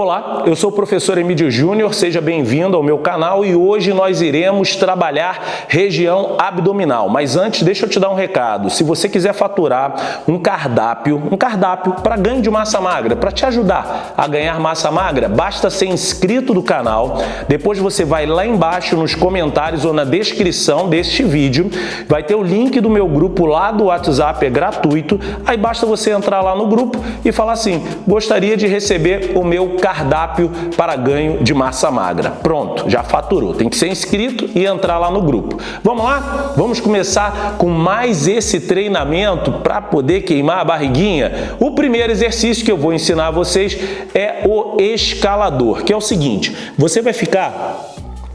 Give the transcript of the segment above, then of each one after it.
Olá, eu sou o professor Emílio Júnior, seja bem-vindo ao meu canal e hoje nós iremos trabalhar região abdominal. Mas antes, deixa eu te dar um recado. Se você quiser faturar um cardápio, um cardápio para ganho de massa magra, para te ajudar a ganhar massa magra, basta ser inscrito do canal. Depois você vai lá embaixo nos comentários ou na descrição deste vídeo, vai ter o link do meu grupo lá do WhatsApp, é gratuito. Aí basta você entrar lá no grupo e falar assim, gostaria de receber o meu cardápio para ganho de massa magra. Pronto, já faturou. Tem que ser inscrito e entrar lá no grupo. Vamos lá? Vamos começar com mais esse treinamento para poder queimar a barriguinha? O primeiro exercício que eu vou ensinar a vocês é o escalador, que é o seguinte, você vai ficar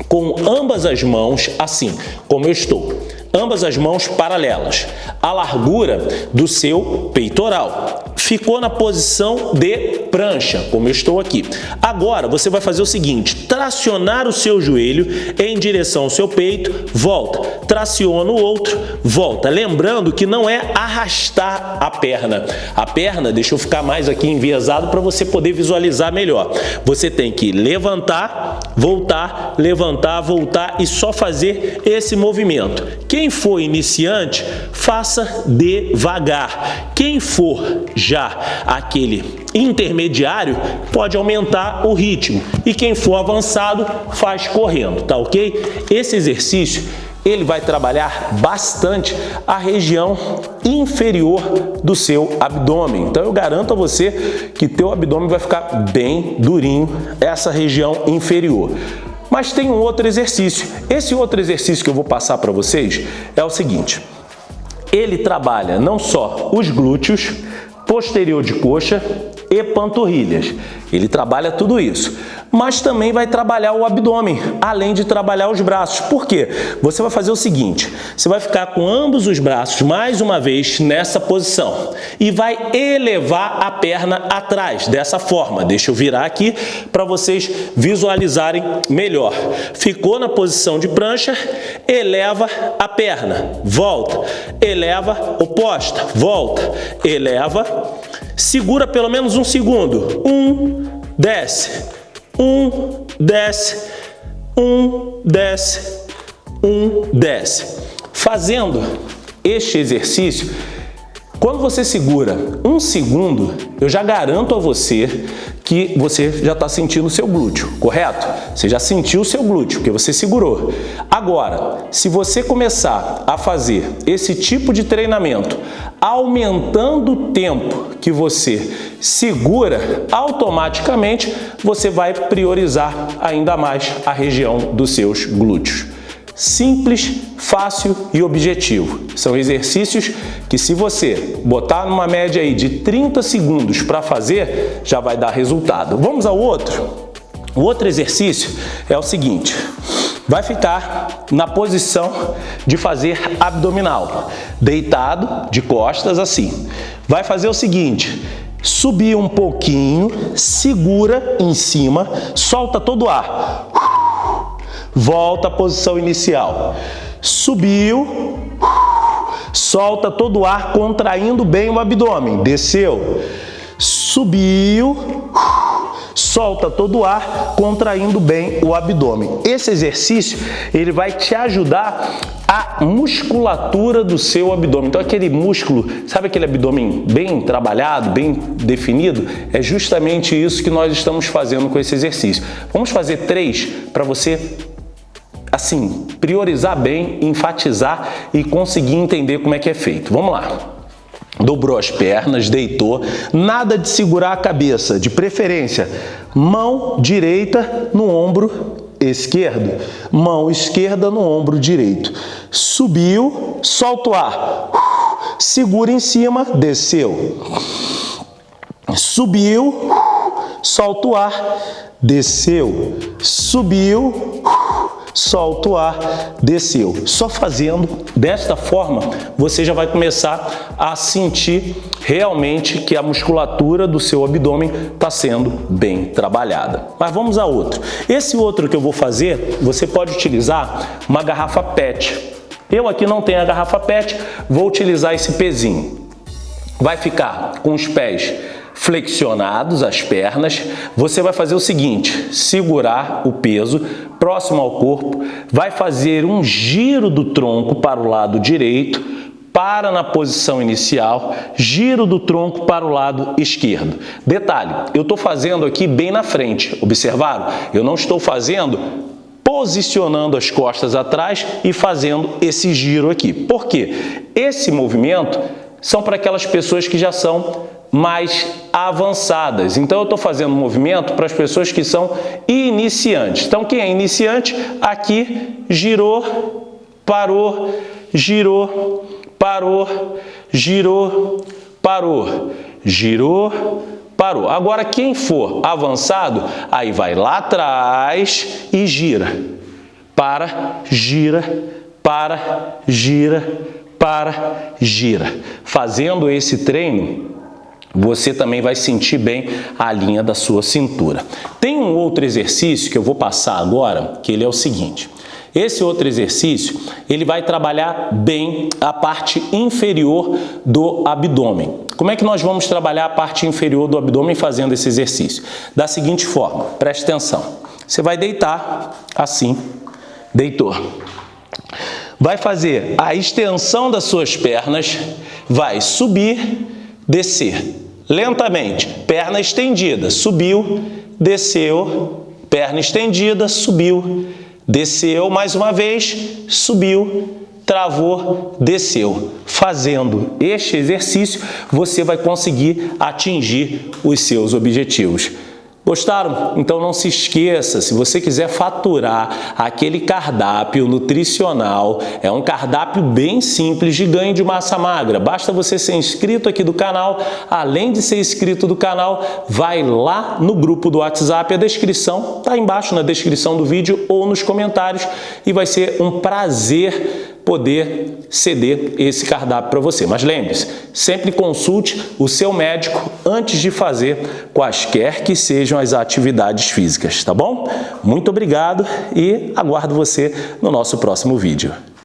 com ambas as mãos assim, como eu estou ambas as mãos paralelas, a largura do seu peitoral. Ficou na posição de prancha, como eu estou aqui. Agora, você vai fazer o seguinte, tracionar o seu joelho em direção ao seu peito, volta, traciona o outro, volta. Lembrando que não é arrastar a perna. A perna, deixa eu ficar mais aqui enviesado para você poder visualizar melhor. Você tem que levantar, voltar, levantar, voltar e só fazer esse movimento. Quem for iniciante, faça devagar. Quem for já aquele intermediário, pode aumentar o ritmo. E quem for avançado, faz correndo, tá ok? Esse exercício ele vai trabalhar bastante a região inferior do seu abdômen. Então eu garanto a você que teu abdômen vai ficar bem durinho, essa região inferior. Mas tem um outro exercício. Esse outro exercício que eu vou passar para vocês é o seguinte. Ele trabalha não só os glúteos, posterior de coxa e panturrilhas. Ele trabalha tudo isso, mas também vai trabalhar o abdômen, além de trabalhar os braços. Por quê? Você vai fazer o seguinte, você vai ficar com ambos os braços mais uma vez nessa posição e vai elevar a perna atrás, dessa forma. Deixa eu virar aqui para vocês visualizarem melhor. Ficou na posição de prancha, eleva a perna, volta, eleva oposta, volta, eleva, segura pelo menos um segundo. Um, desce. Um, desce. Um, desce. Um, desce. Fazendo este exercício, quando você segura um segundo, eu já garanto a você que você já está sentindo o seu glúteo, correto? Você já sentiu o seu glúteo, porque você segurou. Agora, se você começar a fazer esse tipo de treinamento, aumentando o tempo que você segura, automaticamente você vai priorizar ainda mais a região dos seus glúteos. Simples, fácil e objetivo. São exercícios que se você botar numa média aí de 30 segundos para fazer, já vai dar resultado. Vamos ao outro? O outro exercício é o seguinte, vai ficar na posição de fazer abdominal, deitado de costas assim. Vai fazer o seguinte, subir um pouquinho, segura em cima, solta todo o ar volta à posição inicial. Subiu, solta todo o ar contraindo bem o abdômen, desceu, subiu, solta todo o ar contraindo bem o abdômen. Esse exercício ele vai te ajudar a musculatura do seu abdômen. Então aquele músculo, sabe aquele abdômen bem trabalhado, bem definido? É justamente isso que nós estamos fazendo com esse exercício. Vamos fazer três para você assim, priorizar bem, enfatizar e conseguir entender como é que é feito. Vamos lá. Dobrou as pernas, deitou, nada de segurar a cabeça, de preferência, mão direita no ombro esquerdo, mão esquerda no ombro direito. Subiu, solta o ar, segura em cima, desceu. Subiu, solta o ar, desceu. Subiu, solta o ar, desceu. Só fazendo desta forma, você já vai começar a sentir realmente que a musculatura do seu abdômen está sendo bem trabalhada. Mas vamos a outro. Esse outro que eu vou fazer, você pode utilizar uma garrafa PET. Eu aqui não tenho a garrafa PET, vou utilizar esse pezinho. Vai ficar com os pés flexionados as pernas, você vai fazer o seguinte, segurar o peso próximo ao corpo, vai fazer um giro do tronco para o lado direito, para na posição inicial, giro do tronco para o lado esquerdo. Detalhe, eu estou fazendo aqui bem na frente, observaram? Eu não estou fazendo posicionando as costas atrás e fazendo esse giro aqui. Por quê? Esse movimento são para aquelas pessoas que já são mais avançadas. Então, eu estou fazendo um movimento para as pessoas que são iniciantes. Então, quem é iniciante, aqui girou, parou, girou, parou, girou, parou, girou, parou. Agora, quem for avançado, aí vai lá atrás e gira. Para, gira, para, gira, para, gira. Fazendo esse treino, você também vai sentir bem a linha da sua cintura. Tem um outro exercício que eu vou passar agora, que ele é o seguinte. Esse outro exercício, ele vai trabalhar bem a parte inferior do abdômen. Como é que nós vamos trabalhar a parte inferior do abdômen fazendo esse exercício? Da seguinte forma, preste atenção. Você vai deitar assim, deitou. Vai fazer a extensão das suas pernas, vai subir, descer. Lentamente, perna estendida, subiu, desceu, perna estendida, subiu, desceu mais uma vez, subiu, travou, desceu. Fazendo este exercício, você vai conseguir atingir os seus objetivos. Gostaram? Então não se esqueça, se você quiser faturar aquele cardápio nutricional, é um cardápio bem simples de ganho de massa magra. Basta você ser inscrito aqui do canal. Além de ser inscrito do canal, vai lá no grupo do WhatsApp, a descrição está embaixo na descrição do vídeo ou nos comentários e vai ser um prazer poder ceder esse cardápio para você. Mas lembre-se, sempre consulte o seu médico antes de fazer quaisquer que sejam as atividades físicas, tá bom? Muito obrigado e aguardo você no nosso próximo vídeo.